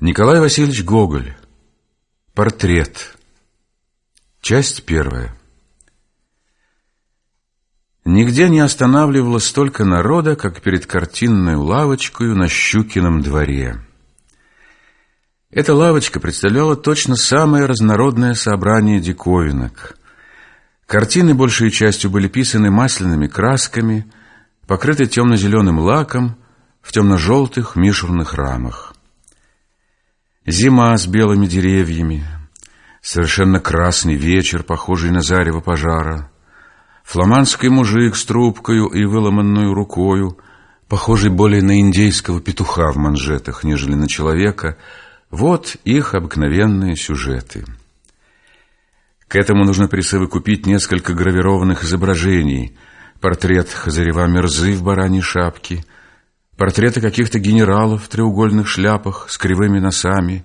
Николай Васильевич Гоголь. Портрет. Часть первая. Нигде не останавливалось столько народа, как перед картинной лавочкой на Щукином дворе. Эта лавочка представляла точно самое разнородное собрание диковинок. Картины большей частью были писаны масляными красками, покрыты темно-зеленым лаком в темно-желтых мишурных рамах. Зима с белыми деревьями, совершенно красный вечер, похожий на зарево пожара, фламандский мужик с трубкою и выломанную рукою, похожий более на индейского петуха в манжетах, нежели на человека, вот их обыкновенные сюжеты. К этому нужно присовокупить несколько гравированных изображений, портрет Хазарева Мерзы в бараньей шапке — портреты каких-то генералов в треугольных шляпах с кривыми носами.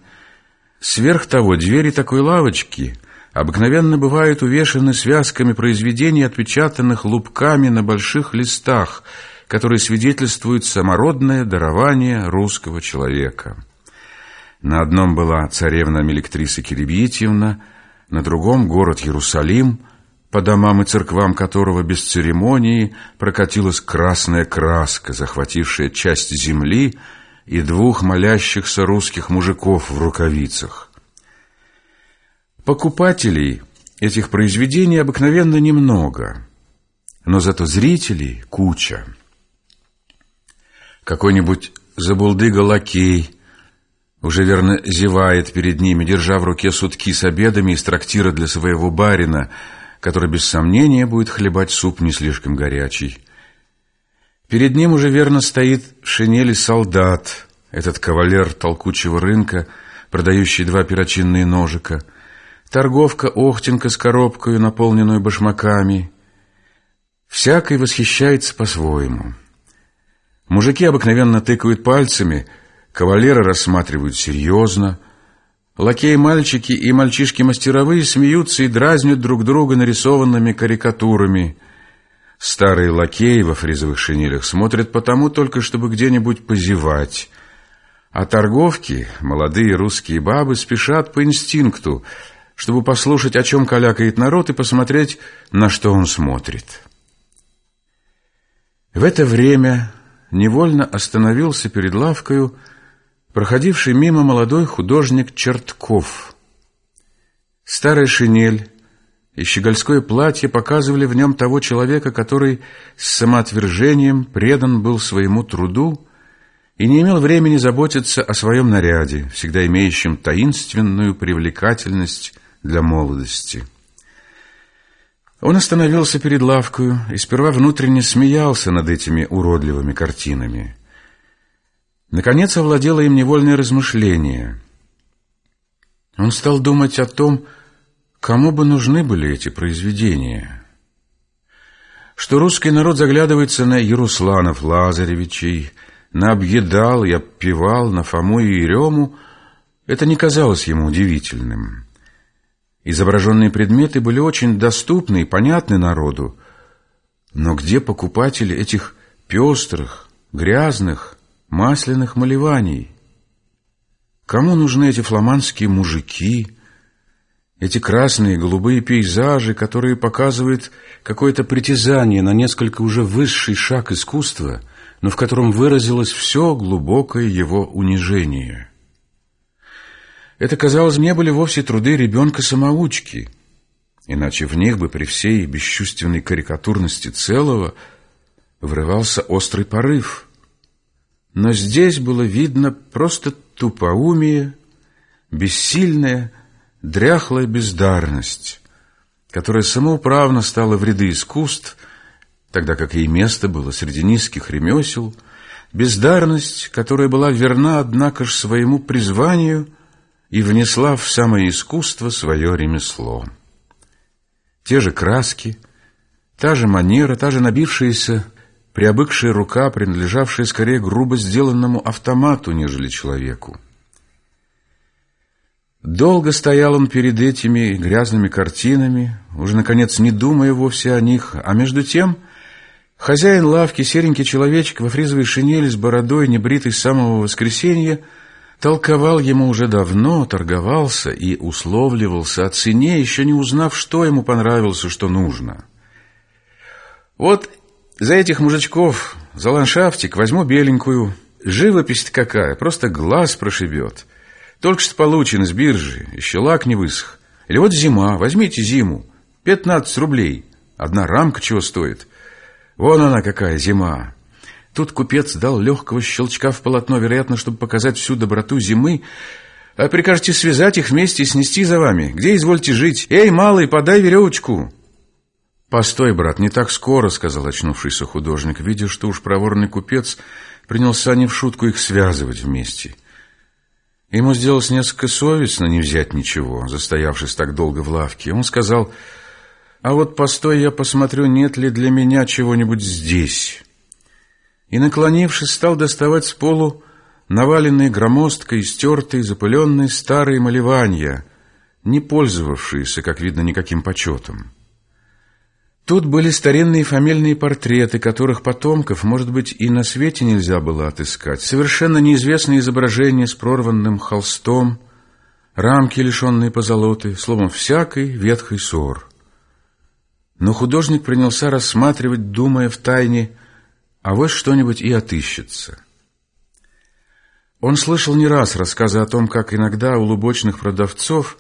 Сверх того, двери такой лавочки обыкновенно бывают увешаны связками произведений, отпечатанных лупками на больших листах, которые свидетельствуют самородное дарование русского человека. На одном была царевна Мелектриса Киребьетьевна, на другом — город Иерусалим — по домам и церквам которого без церемонии прокатилась красная краска, захватившая часть земли и двух молящихся русских мужиков в рукавицах. Покупателей этих произведений обыкновенно немного, но зато зрителей куча. Какой-нибудь забулдыга-лакей уже верно зевает перед ними, держа в руке сутки с обедами из трактира для своего барина – который без сомнения будет хлебать суп не слишком горячий. Перед ним уже верно стоит шинели солдат, этот кавалер толкучего рынка, продающий два перочинные ножика, торговка Охтенка с коробкой, наполненную башмаками. Всякий восхищается по-своему. Мужики обыкновенно тыкают пальцами, кавалеры рассматривают серьезно — Лакеи-мальчики и мальчишки-мастеровые смеются и дразнят друг друга нарисованными карикатурами. Старые лакеи во фризовых шинелях смотрят потому только, чтобы где-нибудь позевать. А торговки, молодые русские бабы, спешат по инстинкту, чтобы послушать, о чем калякает народ, и посмотреть, на что он смотрит. В это время невольно остановился перед лавкою проходивший мимо молодой художник Чертков. Старая шинель и щегольское платье показывали в нем того человека, который с самоотвержением предан был своему труду и не имел времени заботиться о своем наряде, всегда имеющем таинственную привлекательность для молодости. Он остановился перед лавкою и сперва внутренне смеялся над этими уродливыми картинами. Наконец овладело им невольное размышление. Он стал думать о том, кому бы нужны были эти произведения. Что русский народ заглядывается на Ярусланов Лазаревичей, на Объедал и Обпевал, на Фому и Ерему, это не казалось ему удивительным. Изображенные предметы были очень доступны и понятны народу, но где покупатели этих пестрых, грязных, масляных малеваний. Кому нужны эти фламандские мужики, эти красные и голубые пейзажи, которые показывают какое-то притязание на несколько уже высший шаг искусства, но в котором выразилось все глубокое его унижение? Это, казалось, не были вовсе труды ребенка-самоучки, иначе в них бы при всей бесчувственной карикатурности целого врывался острый порыв – но здесь было видно просто тупоумие, бессильная, дряхлая бездарность, которая самоуправно стала в ряды искусств, тогда как ей место было среди низких ремесел, бездарность, которая была верна, однако ж, своему призванию и внесла в самое искусство свое ремесло. Те же краски, та же манера, та же набившаяся приобыкшая рука, принадлежавшая скорее грубо сделанному автомату, нежели человеку. Долго стоял он перед этими грязными картинами, уже, наконец, не думая вовсе о них, а между тем хозяин лавки, серенький человечек во фризовой шинели с бородой, небритый с самого воскресенья, толковал ему уже давно, торговался и условливался о цене, еще не узнав, что ему понравилось и что нужно. Вот за этих мужичков, за ландшафтик возьму беленькую. Живопись какая, просто глаз прошибет. Только что получен из биржи, еще лак не высох. Или вот зима, возьмите зиму, 15 рублей. Одна рамка чего стоит. Вон она какая зима. Тут купец дал легкого щелчка в полотно, вероятно, чтобы показать всю доброту зимы. А прикажете связать их вместе и снести за вами. Где извольте жить? Эй, малый, подай веревочку. «Постой, брат, не так скоро», — сказал очнувшийся художник, видя, что уж проворный купец принялся не в шутку их связывать вместе. Ему сделалось несколько совестно не взять ничего, застоявшись так долго в лавке. Он сказал, «А вот постой, я посмотрю, нет ли для меня чего-нибудь здесь» и, наклонившись, стал доставать с полу наваленные громоздкой, стертые, запыленные старые малевания, не пользовавшиеся, как видно, никаким почетом. Тут были старинные фамильные портреты, которых потомков, может быть, и на свете нельзя было отыскать, совершенно неизвестные изображения с прорванным холстом, рамки, лишенные позолоты, словом, всякой ветхой ссор. Но художник принялся рассматривать, думая в тайне, а вот что-нибудь и отыщется. Он слышал не раз рассказы о том, как иногда у лубочных продавцов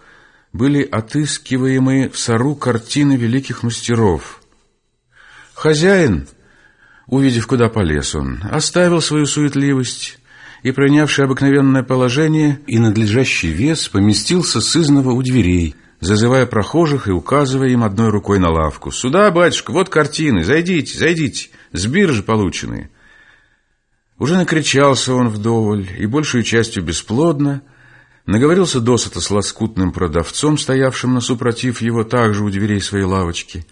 были отыскиваемые в сору картины великих мастеров. Хозяин, увидев, куда полез он, оставил свою суетливость и, принявший обыкновенное положение и надлежащий вес, поместился сызново у дверей, зазывая прохожих и указывая им одной рукой на лавку. «Сюда, батюшка, вот картины, зайдите, зайдите, с биржи полученные». Уже накричался он вдоволь, и большую частью бесплодно, наговорился досыта с лоскутным продавцом, стоявшим на супротив его также у дверей своей лавочки,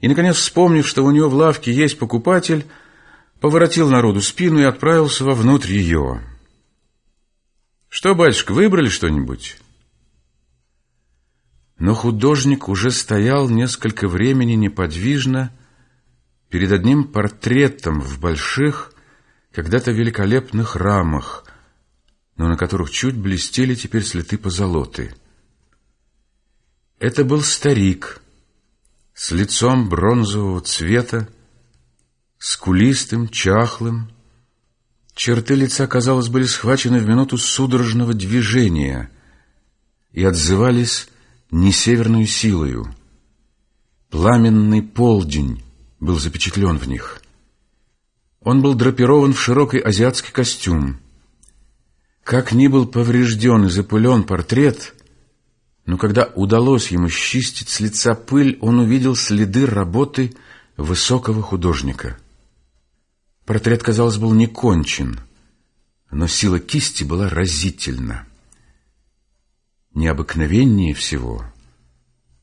и, наконец, вспомнив, что у него в лавке есть покупатель, поворотил народу спину и отправился вовнутрь ее. «Что, батюшка, выбрали что-нибудь?» Но художник уже стоял несколько времени неподвижно перед одним портретом в больших, когда-то великолепных рамах, но на которых чуть блестели теперь следы позолоты. Это был старик с лицом бронзового цвета, скулистым, чахлым. Черты лица, казалось, были схвачены в минуту судорожного движения и отзывались не северную силою. Пламенный полдень был запечатлен в них. Он был драпирован в широкий азиатский костюм. Как ни был поврежден и запылен портрет, но когда удалось ему счистить с лица пыль, он увидел следы работы высокого художника. Портрет, казалось, был не кончен, но сила кисти была разительна. Необыкновеннее всего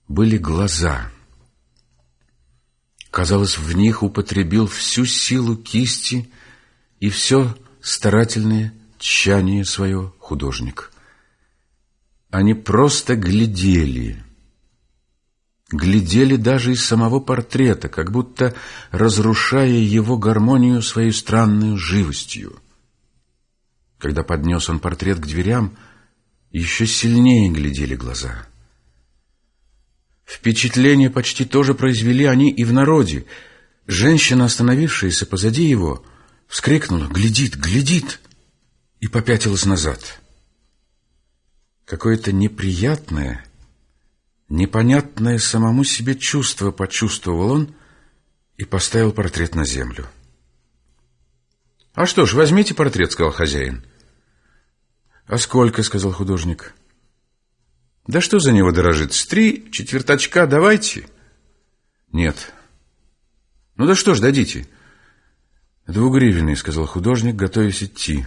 были глаза. Казалось, в них употребил всю силу кисти и все старательное тщание свое художник. Они просто глядели, глядели даже из самого портрета, как будто разрушая его гармонию своей странной живостью. Когда поднес он портрет к дверям, еще сильнее глядели глаза. Впечатление почти тоже произвели они и в народе. Женщина, остановившаяся позади его, вскрикнула «Глядит, глядит!» И попятилась назад. Какое-то неприятное, непонятное самому себе чувство почувствовал он и поставил портрет на землю. «А что ж, возьмите портрет», — сказал хозяин. «А сколько?» — сказал художник. «Да что за него дорожит? С три четверточка давайте». «Нет». «Ну да что ж, дадите». «Двугривенный», — сказал художник, готовясь идти.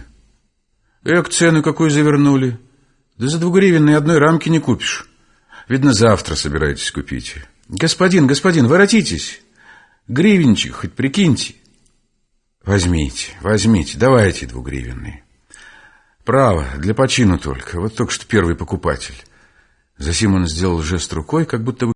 «Эк, цену какую завернули. Да за двугривенный одной рамки не купишь. Видно, завтра собираетесь купить. Господин, господин, воротитесь. Гривенчик хоть прикиньте». «Возьмите, возьмите, давайте двугривенный». Право, для почину только. Вот только что первый покупатель. Засим он сделал жест рукой, как будто бы